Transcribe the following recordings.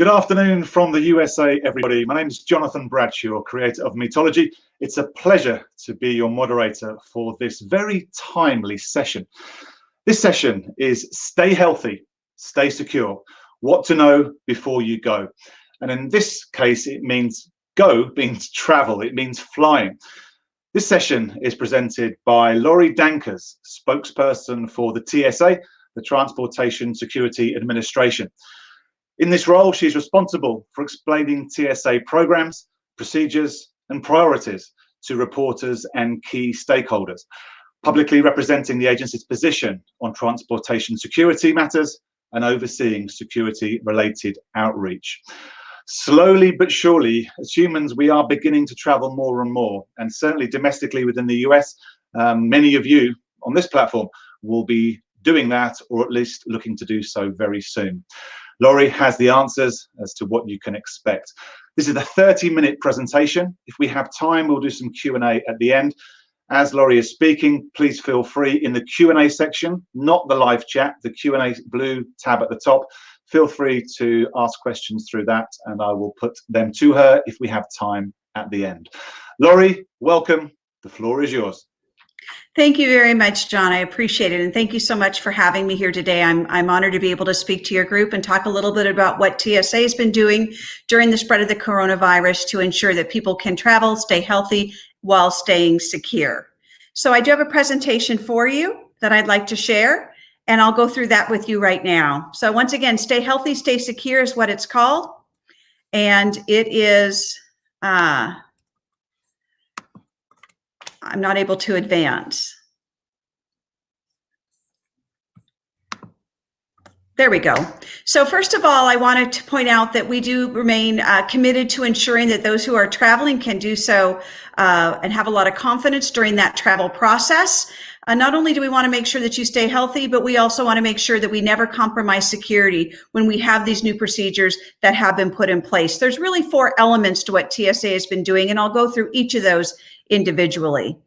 Good afternoon from the USA, everybody. My name is Jonathan Bradshaw, creator of Metology. It's a pleasure to be your moderator for this very timely session. This session is Stay Healthy, Stay Secure, What to Know Before You Go. And in this case, it means go means travel, it means flying. This session is presented by Lorie Dankers, spokesperson for the TSA, the Transportation Security Administration. In this role, she's responsible for explaining TSA programs, procedures, and priorities to reporters and key stakeholders, publicly representing the agency's position on transportation security matters and overseeing security-related outreach. Slowly but surely, as humans, we are beginning to travel more and more, and certainly domestically within the US, um, many of you on this platform will be doing that, or at least looking to do so very soon. Lorie has the answers as to what you can expect. This is a 30 minute presentation. If we have time, we'll do some Q&A at the end. As Lorie is speaking, please feel free in the Q&A section, not the live chat, the Q&A blue tab at the top. Feel free to ask questions through that and I will put them to her if we have time at the end. Lorie, welcome. The floor is yours. Thank you very much, John. I appreciate it. And thank you so much for having me here today. I'm, I'm honored to be able to speak to your group and talk a little bit about what TSA has been doing during the spread of the coronavirus to ensure that people can travel, stay healthy while staying secure. So I do have a presentation for you that I'd like to share, and I'll go through that with you right now. So once again, stay healthy, stay secure is what it's called. And it is, uh, I'm not able to advance. There we go. So first of all, I wanted to point out that we do remain uh, committed to ensuring that those who are traveling can do so uh, and have a lot of confidence during that travel process. Uh, not only do we want to make sure that you stay healthy, but we also want to make sure that we never compromise security when we have these new procedures that have been put in place. There's really four elements to what TSA has been doing, and I'll go through each of those individually.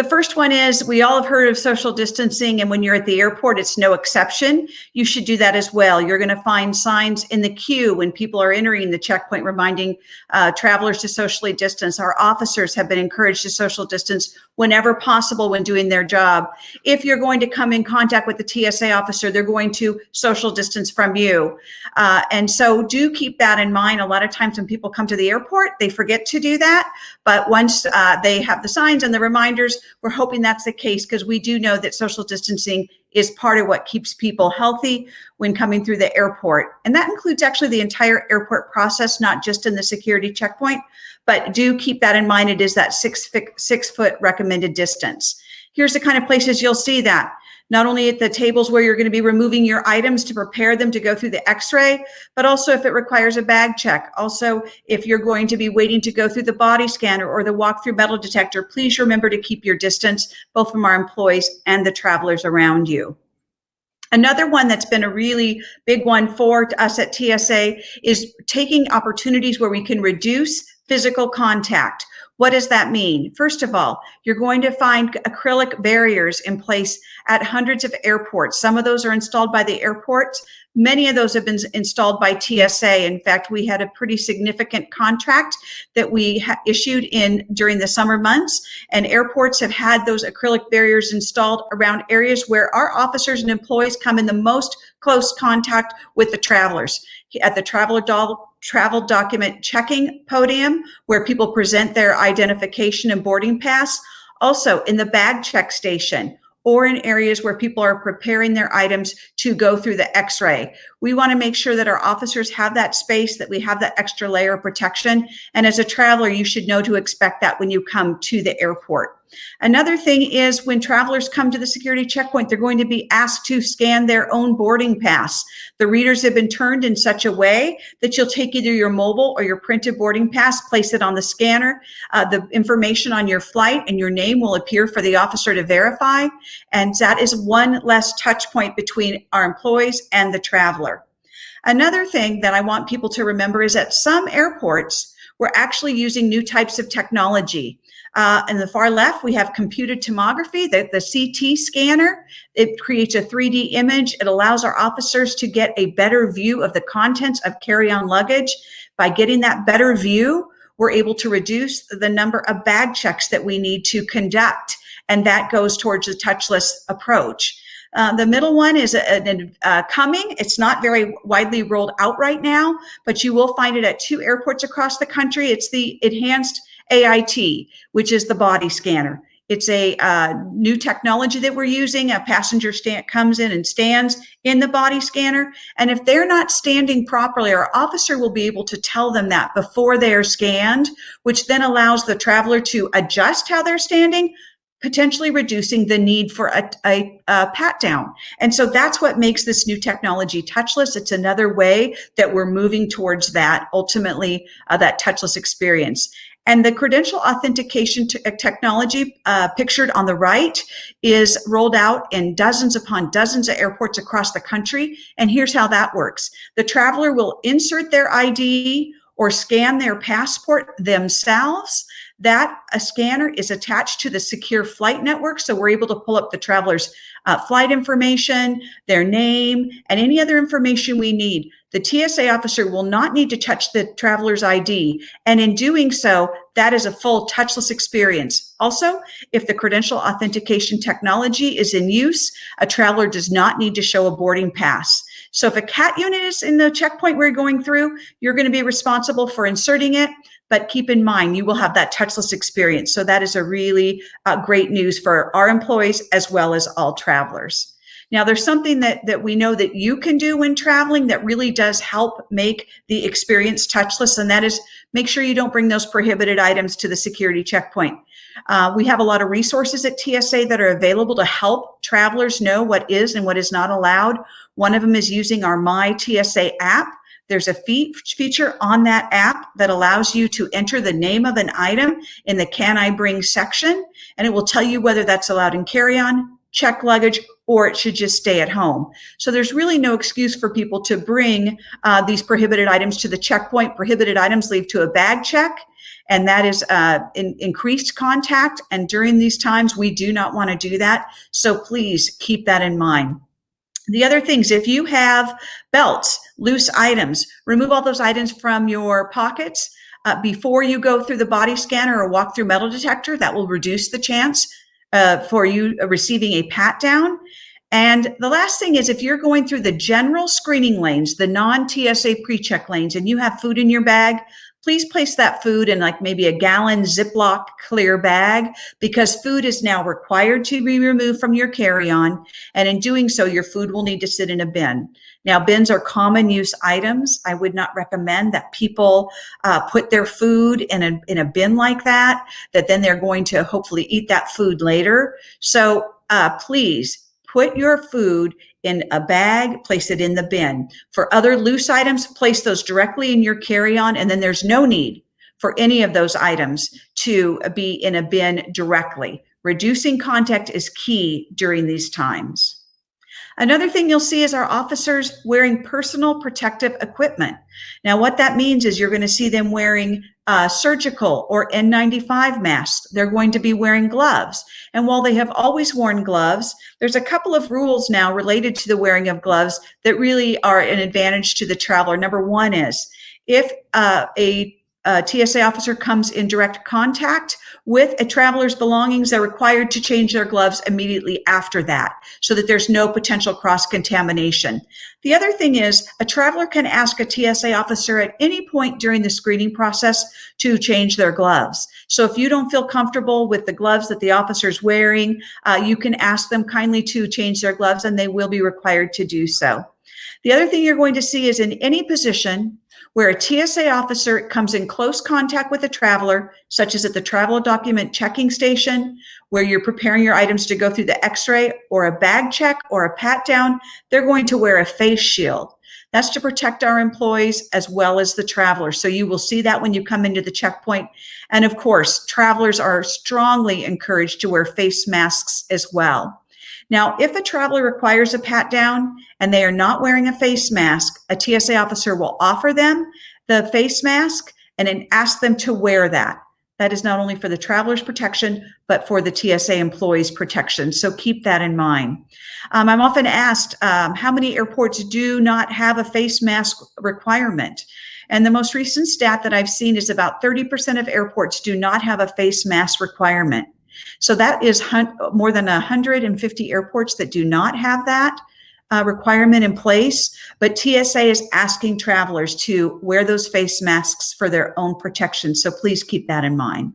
The first one is we all have heard of social distancing, and when you're at the airport, it's no exception. You should do that as well. You're going to find signs in the queue when people are entering the checkpoint reminding uh, travelers to socially distance. Our officers have been encouraged to social distance whenever possible when doing their job. If you're going to come in contact with the TSA officer, they're going to social distance from you. Uh, and so do keep that in mind. A lot of times when people come to the airport, they forget to do that. But once uh, they have the signs and the reminders, we're hoping that's the case because we do know that social distancing is part of what keeps people healthy when coming through the airport. And that includes actually the entire airport process, not just in the security checkpoint, but do keep that in mind. It is that six, six foot recommended distance. Here's the kind of places you'll see that not only at the tables where you're going to be removing your items to prepare them to go through the x-ray, but also if it requires a bag check. Also, if you're going to be waiting to go through the body scanner or the walk-through metal detector, please remember to keep your distance, both from our employees and the travelers around you. Another one that's been a really big one for us at TSA is taking opportunities where we can reduce physical contact. What does that mean? First of all, you're going to find acrylic barriers in place at hundreds of airports. Some of those are installed by the airports. Many of those have been installed by TSA. In fact, we had a pretty significant contract that we issued in during the summer months and airports have had those acrylic barriers installed around areas where our officers and employees come in the most close contact with the travelers. At the traveler travel document checking podium where people present their identification and boarding pass. Also in the bag check station or in areas where people are preparing their items to go through the x-ray. We wanna make sure that our officers have that space, that we have that extra layer of protection. And as a traveler, you should know to expect that when you come to the airport. Another thing is when travelers come to the security checkpoint, they're going to be asked to scan their own boarding pass. The readers have been turned in such a way that you'll take either your mobile or your printed boarding pass, place it on the scanner. Uh, the information on your flight and your name will appear for the officer to verify. And that is one less touch point between our employees and the traveler. Another thing that I want people to remember is that some airports, we're actually using new types of technology. Uh, in the far left, we have computed tomography, the, the CT scanner. It creates a 3D image. It allows our officers to get a better view of the contents of carry-on luggage. By getting that better view, we're able to reduce the number of bag checks that we need to conduct. And that goes towards the touchless approach. Uh, the middle one is a, a, a coming. It's not very widely rolled out right now, but you will find it at two airports across the country. It's the enhanced AIT, which is the body scanner. It's a uh, new technology that we're using. A passenger stand, comes in and stands in the body scanner. And if they're not standing properly, our officer will be able to tell them that before they are scanned, which then allows the traveler to adjust how they're standing, potentially reducing the need for a, a, a, pat down. And so that's what makes this new technology touchless. It's another way that we're moving towards that, ultimately, uh, that touchless experience. And the credential authentication uh, technology uh, pictured on the right is rolled out in dozens upon dozens of airports across the country. And here's how that works. The traveler will insert their ID or scan their passport themselves that a scanner is attached to the secure flight network. So we're able to pull up the traveler's uh, flight information, their name, and any other information we need. The TSA officer will not need to touch the traveler's ID. And in doing so, that is a full touchless experience. Also, if the credential authentication technology is in use, a traveler does not need to show a boarding pass. So if a CAT unit is in the checkpoint we're going through, you're going to be responsible for inserting it. But keep in mind, you will have that touchless experience. So that is a really uh, great news for our employees as well as all travelers. Now, there's something that, that we know that you can do when traveling that really does help make the experience touchless, and that is make sure you don't bring those prohibited items to the security checkpoint. Uh, we have a lot of resources at TSA that are available to help travelers know what is and what is not allowed. One of them is using our My TSA app. There's a fe feature on that app that allows you to enter the name of an item in the Can I Bring section, and it will tell you whether that's allowed in carry-on, check luggage, or it should just stay at home. So there's really no excuse for people to bring uh, these prohibited items to the checkpoint. Prohibited items lead to a bag check, and that is uh, in, increased contact. And during these times, we do not want to do that. So please keep that in mind. The other things, if you have belts, loose items, remove all those items from your pockets uh, before you go through the body scanner or walk through metal detector. That will reduce the chance uh, for you receiving a pat down. And the last thing is if you're going through the general screening lanes, the non-TSA pre-check lanes, and you have food in your bag, please place that food in like maybe a gallon Ziploc clear bag because food is now required to be removed from your carry-on. And in doing so, your food will need to sit in a bin. Now, bins are common use items. I would not recommend that people uh, put their food in a, in a bin like that, that then they're going to hopefully eat that food later. So uh, please put your food in a bag, place it in the bin. For other loose items, place those directly in your carry-on and then there's no need for any of those items to be in a bin directly. Reducing contact is key during these times. Another thing you'll see is our officers wearing personal protective equipment. Now, what that means is you're going to see them wearing uh, surgical or N95 masks. They're going to be wearing gloves. And while they have always worn gloves, there's a couple of rules now related to the wearing of gloves that really are an advantage to the traveler. Number one is if uh, a a TSA officer comes in direct contact with a traveler's belongings, they're required to change their gloves immediately after that so that there's no potential cross contamination. The other thing is a traveler can ask a TSA officer at any point during the screening process to change their gloves. So if you don't feel comfortable with the gloves that the officer is wearing, uh, you can ask them kindly to change their gloves and they will be required to do so. The other thing you're going to see is in any position where a TSA officer comes in close contact with a traveler, such as at the travel document checking station, where you're preparing your items to go through the x-ray or a bag check or a pat down, they're going to wear a face shield. That's to protect our employees as well as the travelers. So you will see that when you come into the checkpoint. And of course, travelers are strongly encouraged to wear face masks as well. Now, if a traveler requires a pat down and they are not wearing a face mask, a TSA officer will offer them the face mask and then ask them to wear that. That is not only for the traveler's protection, but for the TSA employees' protection. So keep that in mind. Um, I'm often asked um, how many airports do not have a face mask requirement. And the most recent stat that I've seen is about 30% of airports do not have a face mask requirement. So that is more than 150 airports that do not have that uh, requirement in place. But TSA is asking travelers to wear those face masks for their own protection. So please keep that in mind.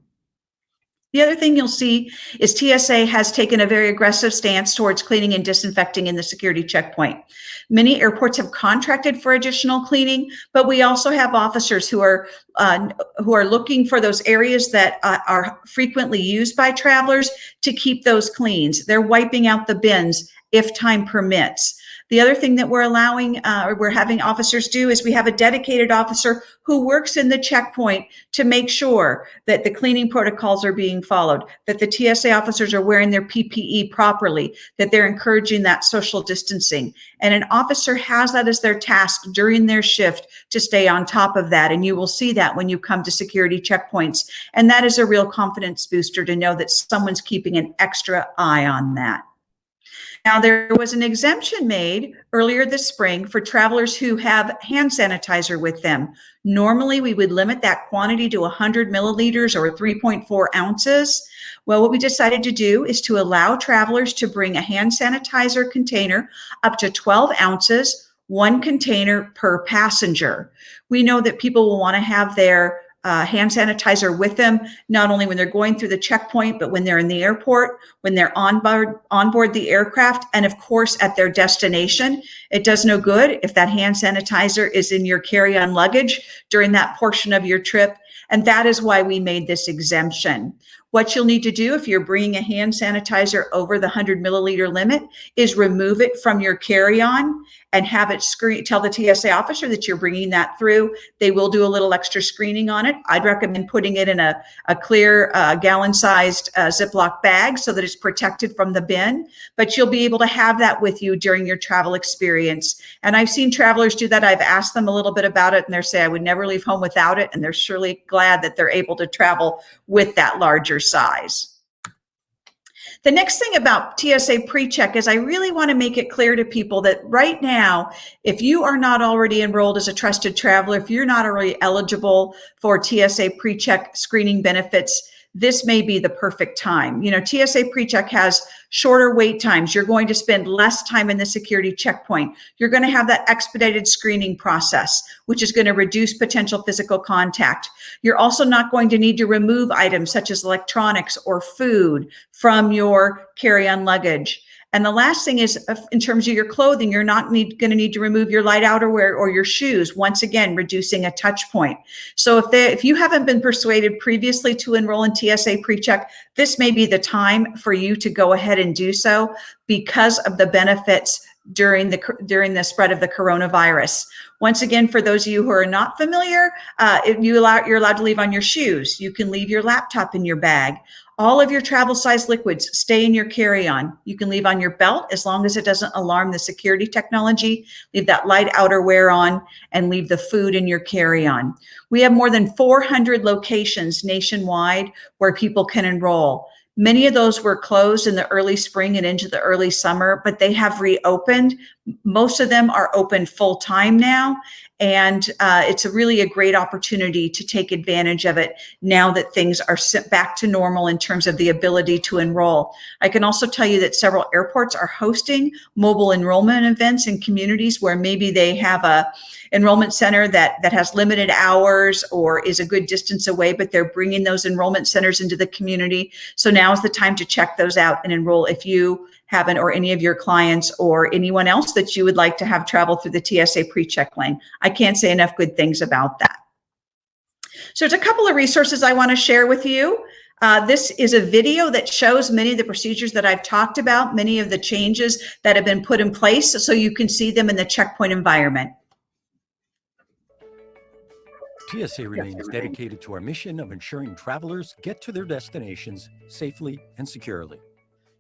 The other thing you'll see is TSA has taken a very aggressive stance towards cleaning and disinfecting in the security checkpoint. Many airports have contracted for additional cleaning, but we also have officers who are uh, who are looking for those areas that uh, are frequently used by travelers to keep those cleans. They're wiping out the bins if time permits. The other thing that we're allowing, uh, or we're having officers do is we have a dedicated officer who works in the checkpoint to make sure that the cleaning protocols are being followed, that the TSA officers are wearing their PPE properly, that they're encouraging that social distancing. And an officer has that as their task during their shift to stay on top of that. And you will see that when you come to security checkpoints. And that is a real confidence booster to know that someone's keeping an extra eye on that. Now, there was an exemption made earlier this spring for travelers who have hand sanitizer with them. Normally, we would limit that quantity to 100 milliliters or 3.4 ounces. Well, what we decided to do is to allow travelers to bring a hand sanitizer container up to 12 ounces, one container per passenger. We know that people will want to have their uh, hand sanitizer with them, not only when they're going through the checkpoint, but when they're in the airport, when they're on board, on board the aircraft, and of course at their destination. It does no good if that hand sanitizer is in your carry-on luggage during that portion of your trip. And that is why we made this exemption. What you'll need to do if you're bringing a hand sanitizer over the 100 milliliter limit is remove it from your carry-on and have it screen, tell the TSA officer that you're bringing that through. They will do a little extra screening on it. I'd recommend putting it in a, a clear uh, gallon sized uh, Ziploc bag so that it's protected from the bin, but you'll be able to have that with you during your travel experience. And I've seen travelers do that. I've asked them a little bit about it and they're saying I would never leave home without it. And they're surely glad that they're able to travel with that larger size. The next thing about TSA PreCheck is I really want to make it clear to people that right now, if you are not already enrolled as a trusted traveler, if you're not already eligible for TSA PreCheck screening benefits, this may be the perfect time. You know, TSA PreCheck has shorter wait times. You're going to spend less time in the security checkpoint. You're going to have that expedited screening process, which is going to reduce potential physical contact. You're also not going to need to remove items such as electronics or food from your carry-on luggage. And the last thing is in terms of your clothing, you're not going to need to remove your light outerwear or your shoes, once again, reducing a touch point. So if, they, if you haven't been persuaded previously to enroll in TSA PreCheck, this may be the time for you to go ahead and do so because of the benefits during the during the spread of the coronavirus. Once again, for those of you who are not familiar, uh, you allow, you're allowed to leave on your shoes. You can leave your laptop in your bag. All of your travel size liquids stay in your carry-on. You can leave on your belt as long as it doesn't alarm the security technology. Leave that light outerwear on and leave the food in your carry-on. We have more than 400 locations nationwide where people can enroll. Many of those were closed in the early spring and into the early summer, but they have reopened. Most of them are open full time now. And uh, it's a really a great opportunity to take advantage of it now that things are sent back to normal in terms of the ability to enroll. I can also tell you that several airports are hosting mobile enrollment events in communities where maybe they have a enrollment center that, that has limited hours or is a good distance away, but they're bringing those enrollment centers into the community. So now is the time to check those out and enroll if you haven't or any of your clients or anyone else that you would like to have travel through the TSA PreCheck lane. I can't say enough good things about that. So there's a couple of resources I want to share with you. Uh, this is a video that shows many of the procedures that I've talked about, many of the changes that have been put in place so you can see them in the checkpoint environment. TSA remains dedicated to our mission of ensuring travelers get to their destinations safely and securely.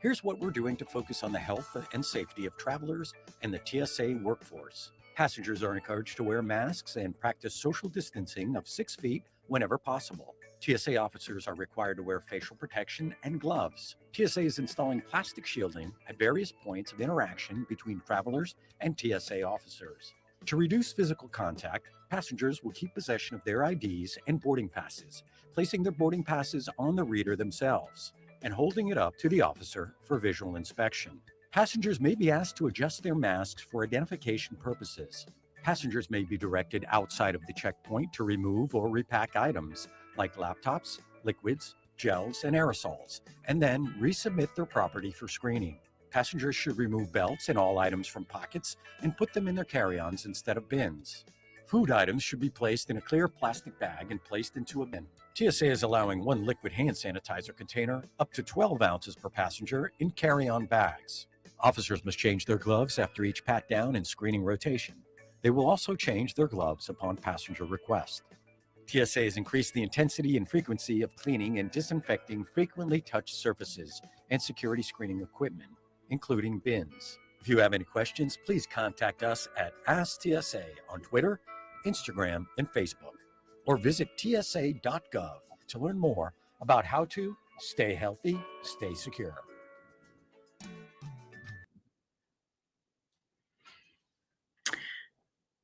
Here's what we're doing to focus on the health and safety of travelers and the TSA workforce. Passengers are encouraged to wear masks and practice social distancing of six feet whenever possible. TSA officers are required to wear facial protection and gloves. TSA is installing plastic shielding at various points of interaction between travelers and TSA officers. To reduce physical contact, passengers will keep possession of their IDs and boarding passes, placing their boarding passes on the reader themselves and holding it up to the officer for visual inspection. Passengers may be asked to adjust their masks for identification purposes. Passengers may be directed outside of the checkpoint to remove or repack items like laptops, liquids, gels, and aerosols, and then resubmit their property for screening. Passengers should remove belts and all items from pockets and put them in their carry-ons instead of bins. Food items should be placed in a clear plastic bag and placed into a bin. TSA is allowing one liquid hand sanitizer container up to 12 ounces per passenger in carry-on bags. Officers must change their gloves after each pat down and screening rotation. They will also change their gloves upon passenger request. TSA has increased the intensity and frequency of cleaning and disinfecting frequently touched surfaces and security screening equipment, including bins. If you have any questions, please contact us at AskTSA on Twitter, Instagram, and Facebook, or visit tsa.gov to learn more about how to stay healthy, stay secure.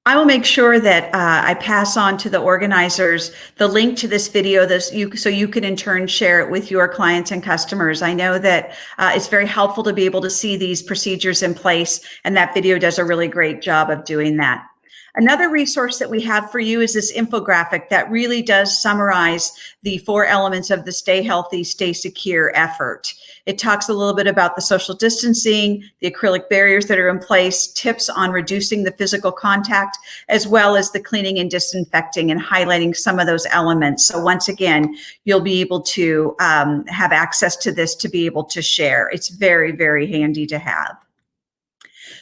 I will make sure that uh, I pass on to the organizers the link to this video this you, so you can in turn share it with your clients and customers. I know that uh, it's very helpful to be able to see these procedures in place and that video does a really great job of doing that. Another resource that we have for you is this infographic that really does summarize the four elements of the Stay Healthy, Stay Secure effort. It talks a little bit about the social distancing, the acrylic barriers that are in place, tips on reducing the physical contact, as well as the cleaning and disinfecting and highlighting some of those elements. So once again, you'll be able to um, have access to this to be able to share. It's very, very handy to have.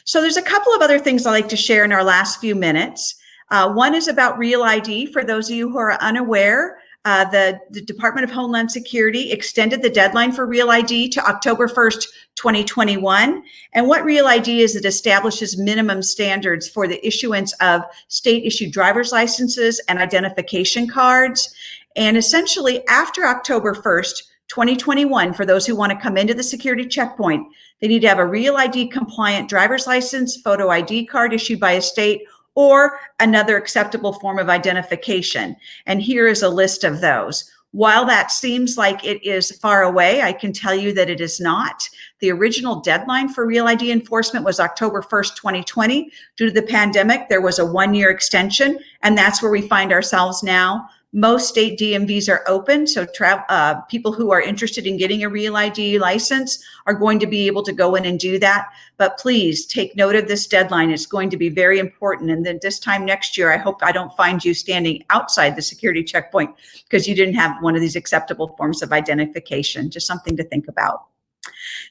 So there's a couple of other things I'd like to share in our last few minutes. Uh, one is about Real ID. For those of you who are unaware, uh, the, the, Department of Homeland Security extended the deadline for Real ID to October 1st, 2021. And what Real ID is, it establishes minimum standards for the issuance of state issued driver's licenses and identification cards. And essentially after October 1st, 2021, for those who want to come into the security checkpoint, they need to have a real ID compliant driver's license, photo ID card issued by a state, or another acceptable form of identification. And here is a list of those. While that seems like it is far away, I can tell you that it is not. The original deadline for Real ID enforcement was October 1st, 2020. Due to the pandemic, there was a one year extension, and that's where we find ourselves now. Most state DMVs are open, so uh, people who are interested in getting a Real ID license are going to be able to go in and do that. But please take note of this deadline. It's going to be very important. And then this time next year, I hope I don't find you standing outside the security checkpoint because you didn't have one of these acceptable forms of identification. Just something to think about.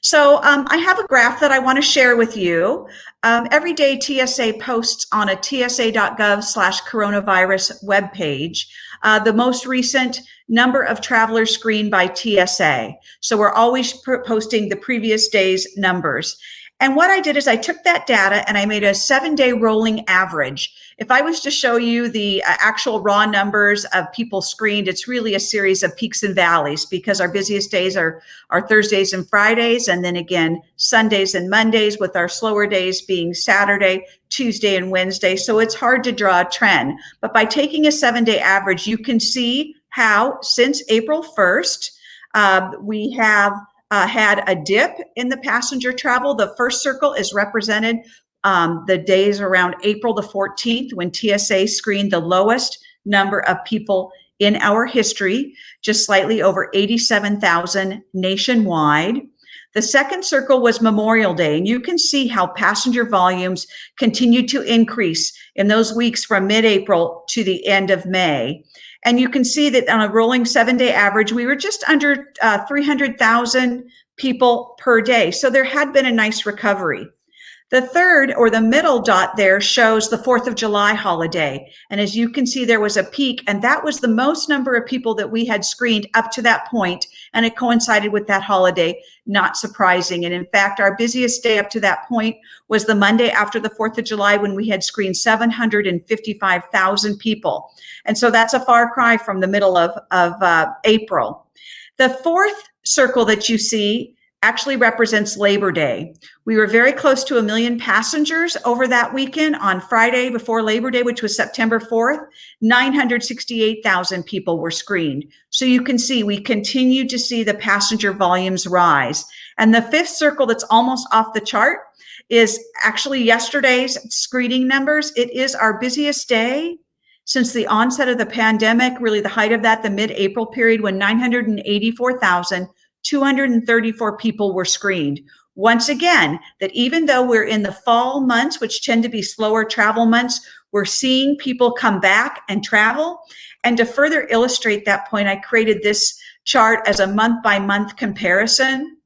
So um, I have a graph that I want to share with you. Um, every day TSA posts on a tsa.gov slash coronavirus webpage uh, the most recent number of travelers screened by TSA. So we're always posting the previous day's numbers. And what I did is I took that data and I made a seven day rolling average. If I was to show you the uh, actual raw numbers of people screened, it's really a series of peaks and valleys because our busiest days are, are Thursdays and Fridays. And then again, Sundays and Mondays with our slower days being Saturday, Tuesday and Wednesday. So it's hard to draw a trend, but by taking a seven day average, you can see how since April 1st, uh, we have uh, had a dip in the passenger travel. The first circle is represented um, the days around April the 14th when TSA screened the lowest number of people in our history, just slightly over 87,000 nationwide. The second circle was Memorial Day, and you can see how passenger volumes continued to increase in those weeks from mid-April to the end of May. And you can see that on a rolling seven day average, we were just under uh, 300,000 people per day. So there had been a nice recovery. The third or the middle dot there shows the 4th of July holiday. And as you can see, there was a peak and that was the most number of people that we had screened up to that point, And it coincided with that holiday, not surprising. And in fact, our busiest day up to that point was the Monday after the 4th of July when we had screened 755,000 people. And so that's a far cry from the middle of, of uh, April. The fourth circle that you see actually represents Labor Day. We were very close to a million passengers over that weekend on Friday before Labor Day, which was September 4th. 968,000 people were screened. So you can see we continue to see the passenger volumes rise. And the fifth circle that's almost off the chart is actually yesterday's screening numbers. It is our busiest day since the onset of the pandemic, really the height of that, the mid-April period when 984,000 234 people were screened. Once again, that even though we're in the fall months, which tend to be slower travel months, we're seeing people come back and travel. And to further illustrate that point, I created this chart as a month by month comparison.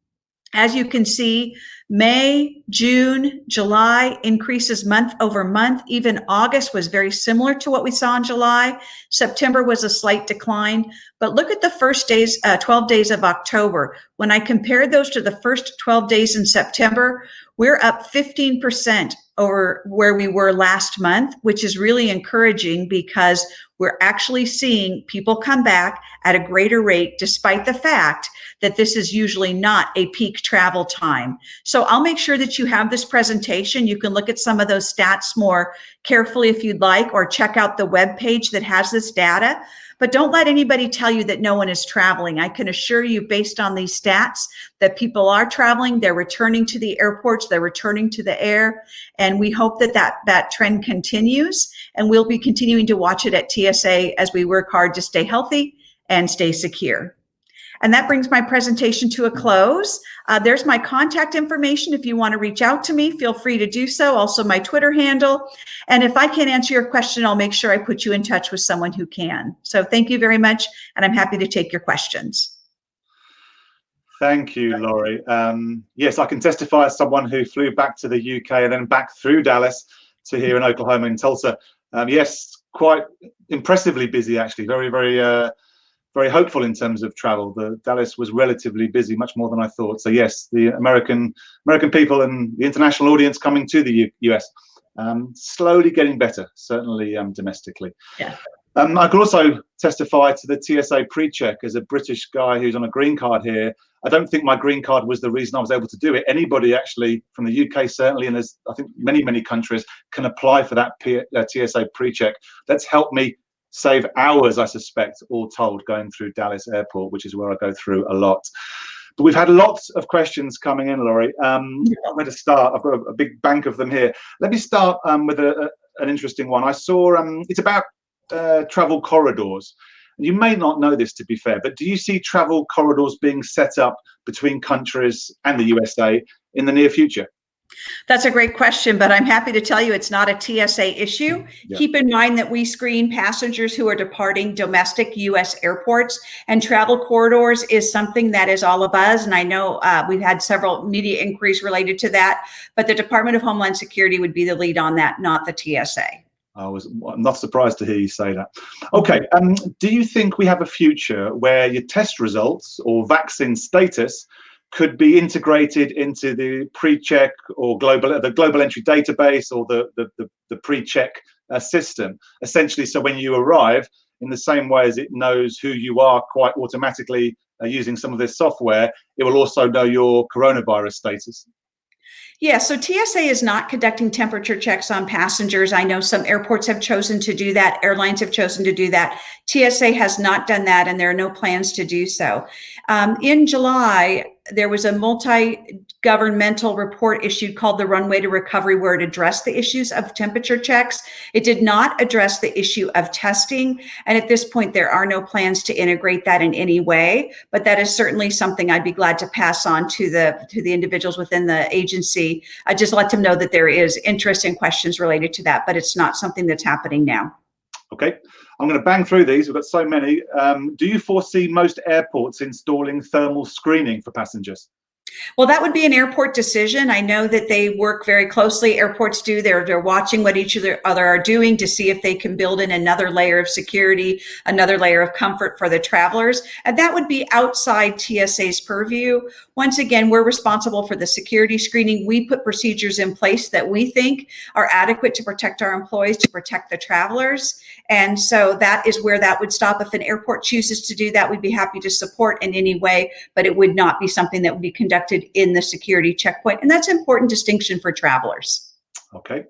As you can see, May, June, July increases month over month. Even August was very similar to what we saw in July. September was a slight decline. But look at the first days, uh, 12 days of October. When I compared those to the first 12 days in September, we're up 15% over where we were last month, which is really encouraging because we're actually seeing people come back at a greater rate, despite the fact that this is usually not a peak travel time. So I'll make sure that you have this presentation. You can look at some of those stats more carefully if you'd like, or check out the web page that has this data. But don't let anybody tell you that no one is traveling. I can assure you based on these stats that people are traveling, they're returning to the airports, they're returning to the air. And we hope that that, that trend continues. And we'll be continuing to watch it at TSA as we work hard to stay healthy and stay secure. And that brings my presentation to a close. Uh, there's my contact information. If you want to reach out to me, feel free to do so. Also my Twitter handle. And if I can't answer your question, I'll make sure I put you in touch with someone who can. So thank you very much. And I'm happy to take your questions. Thank you, Lorie. Um, yes, I can testify as someone who flew back to the UK and then back through Dallas to here in Oklahoma in Tulsa. Um, yes, quite impressively busy, actually. Very, very uh, very hopeful in terms of travel. The Dallas was relatively busy, much more than I thought. So yes, the American American people and the international audience coming to the U US, um, slowly getting better, certainly um, domestically. Yeah. Um, I could also testify to the TSA pre-check as a British guy who's on a green card here. I don't think my green card was the reason I was able to do it. Anybody actually from the UK certainly, and there's I think many many countries can apply for that P uh, TSA pre-check. That's helped me save hours, I suspect, all told, going through Dallas Airport, which is where I go through a lot. But we've had lots of questions coming in, Lorie. Um, I'm going to start. I've got a, a, big bank of them here. Let me start um, with a, a, an interesting one. I saw um, it's about uh, travel corridors. You may not know this, to be fair, but do you see travel corridors being set up between countries and the USA in the near future? That's a great question, but I'm happy to tell you it's not a TSA issue. Yeah. Keep in mind that we screen passengers who are departing domestic U.S. airports, and travel corridors is something that is all a buzz. And I know uh, we've had several media inquiries related to that, but the Department of Homeland Security would be the lead on that, not the TSA. I was I'm not surprised to hear you say that. Okay, um, do you think we have a future where your test results or vaccine status could be integrated into the pre-check or global the global entry database or the the, the, the pre-check uh, system essentially so when you arrive in the same way as it knows who you are quite automatically uh, using some of this software it will also know your coronavirus status yeah, so TSA is not conducting temperature checks on passengers. I know some airports have chosen to do that, airlines have chosen to do that. TSA has not done that, and there are no plans to do so. Um, in July, there was a multi-governmental report issued called the Runway to Recovery, where it addressed the issues of temperature checks. It did not address the issue of testing. And at this point, there are no plans to integrate that in any way. But that is certainly something I'd be glad to pass on to the to the individuals within the agency. I just let them know that there is interest and questions related to that, but it's not something that's happening now. Okay. I'm going to bang through these. We've got so many. Um, do you foresee most airports installing thermal screening for passengers? Well, that would be an airport decision. I know that they work very closely. Airports do. They're they're watching what each other other are doing to see if they can build in another layer of security, another layer of comfort for the travelers, and that would be outside TSA's purview. Once again, we're responsible for the security screening. We put procedures in place that we think are adequate to protect our employees, to protect the travelers, and so that is where that would stop. If an airport chooses to do that, we'd be happy to support in any way, but it would not be something that would be conducted in the security checkpoint. And that's an important distinction for travelers. Okay.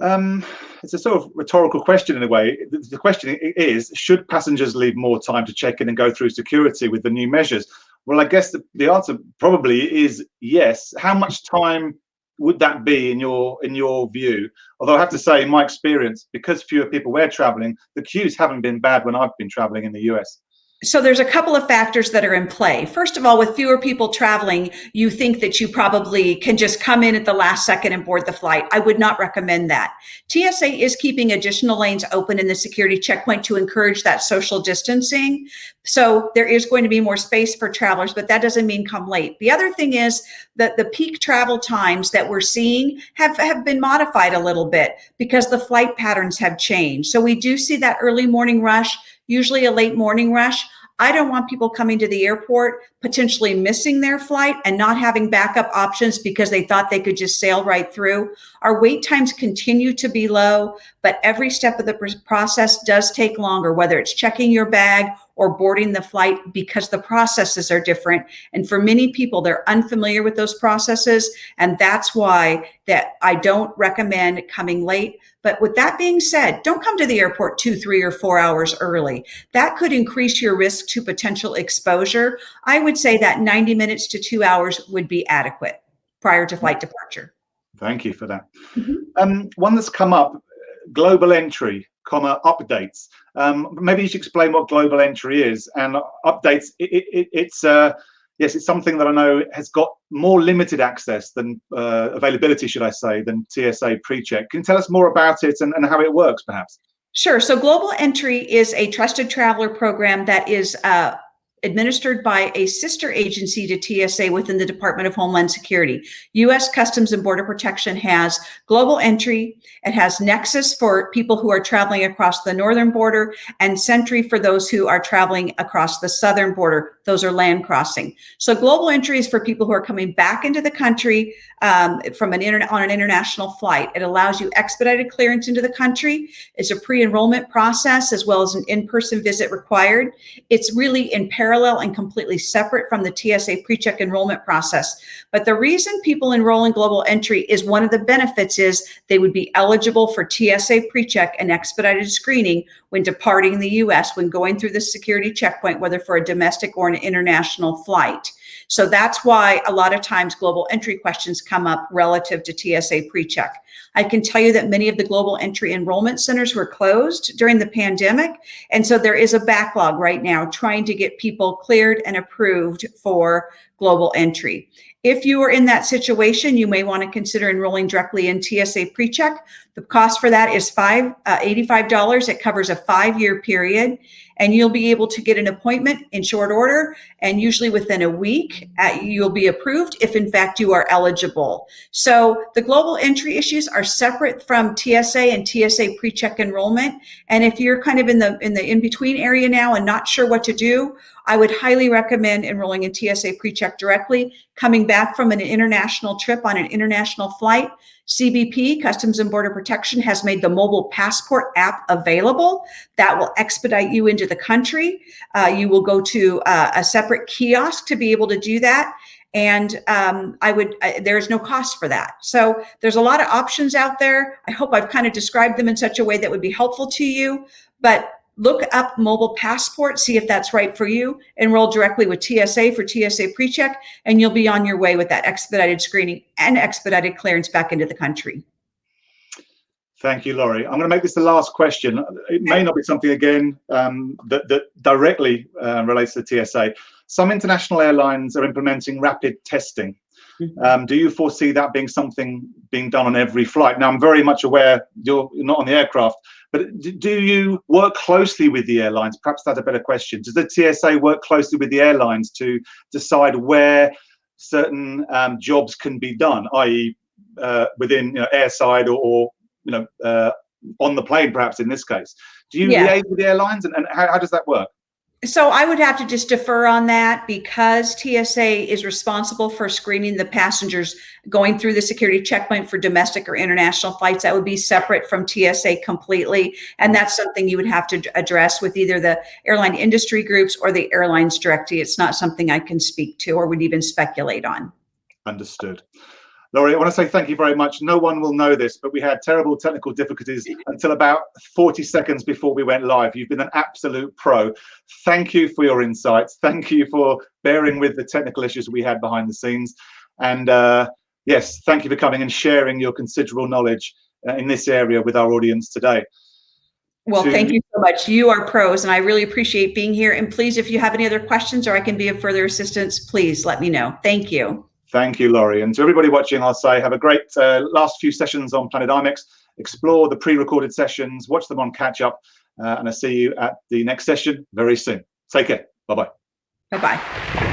Um, it's a sort of rhetorical question in a way. The, question is, should passengers leave more time to check in and go through security with the new measures? Well, I guess the, the answer probably is yes. How much time would that be in your in your view? Although I have to say, in my experience, because fewer people were traveling, the queues haven't been bad when I've been traveling in the US. So there's a couple of factors that are in play. First of all, with fewer people traveling, you think that you probably can just come in at the last second and board the flight. I would not recommend that. TSA is keeping additional lanes open in the security checkpoint to encourage that social distancing. So there is going to be more space for travelers, but that doesn't mean come late. The other thing is that the peak travel times that we're seeing have, have been modified a little bit because the flight patterns have changed. So we do see that early morning rush usually a late morning rush. I don't want people coming to the airport potentially missing their flight and not having backup options because they thought they could just sail right through. Our wait times continue to be low, but every step of the process does take longer, whether it's checking your bag or boarding the flight because the processes are different. And for many people, they're unfamiliar with those processes. And that's why that I don't recommend coming late. But with that being said, don't come to the airport two, three, or four hours early. That could increase your risk to potential exposure. I would say that 90 minutes to two hours would be adequate prior to flight departure. Thank you for that. Mm -hmm. um, one that's come up, global entry comma updates. Um, maybe you should explain what global entry is and updates. It, it, it's uh, yes, it's something that I know has got more limited access than uh, availability, should I say, than TSA PreCheck. Can you tell us more about it and, and how it works, perhaps? Sure. So Global Entry is a trusted traveler program that is uh, administered by a sister agency to TSA within the Department of Homeland Security. U.S. Customs and Border Protection has global entry. It has Nexus for people who are traveling across the northern border and SENTRI for those who are traveling across the southern border. Those are land crossing. So global entry is for people who are coming back into the country um, from an on an international flight. It allows you expedited clearance into the country. It's a pre-enrollment process as well as an in-person visit required. It's really in parallel parallel and completely separate from the TSA PreCheck enrollment process. But the reason people enroll in Global Entry is one of the benefits is they would be eligible for TSA PreCheck and expedited screening when departing the US, when going through the security checkpoint, whether for a domestic or an international flight. So that's why a lot of times global entry questions come up relative to TSA PreCheck. I can tell you that many of the global entry enrollment centers were closed during the pandemic. And so there is a backlog right now trying to get people cleared and approved for global entry. If you are in that situation, you may want to consider enrolling directly in TSA PreCheck. The cost for that is five, uh, $85. It covers a five-year period and you'll be able to get an appointment in short order and usually within a week you'll be approved if in fact you are eligible. So the global entry issues are separate from TSA and TSA PreCheck enrollment. And if you're kind of in the in the in-between area now and not sure what to do, I would highly recommend enrolling in TSA PreCheck directly, coming back from an international trip on an international flight, CBP, Customs and Border Protection, has made the mobile passport app available. That will expedite you into the country. Uh, you will go to uh, a separate kiosk to be able to do that. And um, I would, uh, there's no cost for that. So there's a lot of options out there. I hope I've kind of described them in such a way that would be helpful to you. But look up mobile passport, see if that's right for you, enroll directly with TSA for TSA PreCheck, and you'll be on your way with that expedited screening and expedited clearance back into the country. Thank you, Lorie. I'm going to make this the last question. It may not be something, again, um, that, that, directly uh, relates to TSA. Some international airlines are implementing rapid testing. Mm-hmm. Um, do you foresee that being something being done on every flight? Now, I'm very much aware you're not on the aircraft, but do you work closely with the airlines? Perhaps that's a better question. Does the TSA work closely with the airlines to decide where certain um, jobs can be done, i.e., uh, within you know, airside or, or you know uh, on the plane, perhaps in this case. Do you Yeah. liaise with the airlines, and, and how, how does that work? So I would have to just defer on that because TSA is responsible for screening the passengers going through the security checkpoint for domestic or international flights. That would be separate from TSA completely. And that's something you would have to address with either the airline industry groups or the airlines directly. It's not something I can speak to or would even speculate on. Understood. Lorie, I want to say thank you very much. No one will know this, but we had terrible technical difficulties until about 40 seconds before we went live. You've been an absolute pro. Thank you for your insights. Thank you for bearing with the technical issues we had behind the scenes. And uh, yes, thank you for coming and sharing your considerable knowledge uh, in this area with our audience today. Well, To- thank you so much. You are pros, and I really appreciate being here. And please, if you have any other questions or I can be of further assistance, please let me know. Thank you. Thank you, Lorie. And to everybody watching, I'll say have a great uh, last few sessions on Planet IMEX. Explore the pre-recorded sessions, watch them on catch up, uh, and I'll see you at the next session very soon. Take care. Bye-bye. Bye bye.